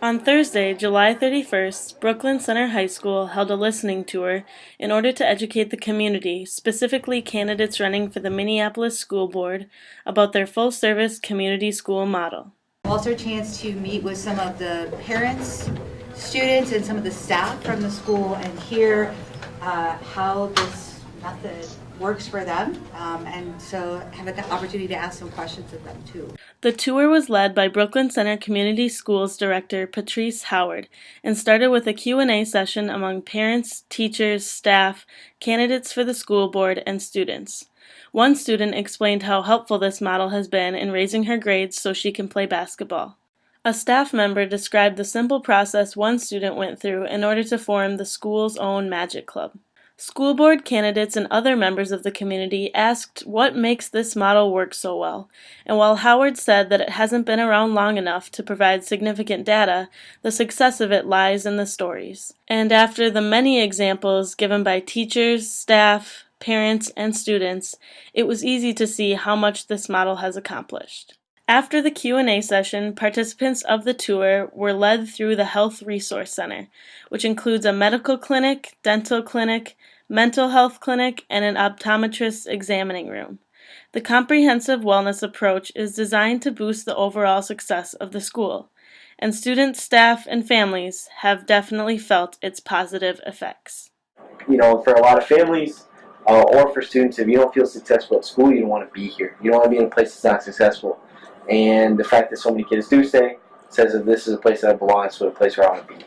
On Thursday, July 31st, Brooklyn Center High School held a listening tour in order to educate the community, specifically candidates running for the Minneapolis School Board, about their full service community school model. Also a chance to meet with some of the parents, students, and some of the staff from the school and hear uh, how this method works for them. Um, And so have an opportunity to ask some questions of them too. The tour was led by Brooklyn Center Community Schools Director Patrice Howard and started with a Q&A session among parents, teachers, staff, candidates for the school board, and students. One student explained how helpful this model has been in raising her grades so she can play basketball. A staff member described the simple process one student went through in order to form the school's own Magic Club. School board candidates and other members of the community asked what makes this model work so well, and while Howard said that it hasn't been around long enough to provide significant data, the success of it lies in the stories. And after the many examples given by teachers, staff, parents, and students, it was easy to see how much this model has accomplished. After the Q&A session, participants of the tour were led through the Health Resource Center, which includes a medical clinic, dental clinic, mental health clinic, and an optometrist examining room. The comprehensive wellness approach is designed to boost the overall success of the school, and students, staff, and families have definitely felt its positive effects. you know, for a lot of families uh, or for students, if you don't feel successful at school, you don't want to be here. You don't want to be in a place that's not successful. And the fact that so many kids do stay says that this is a place that I belong, it's a place where I want to be.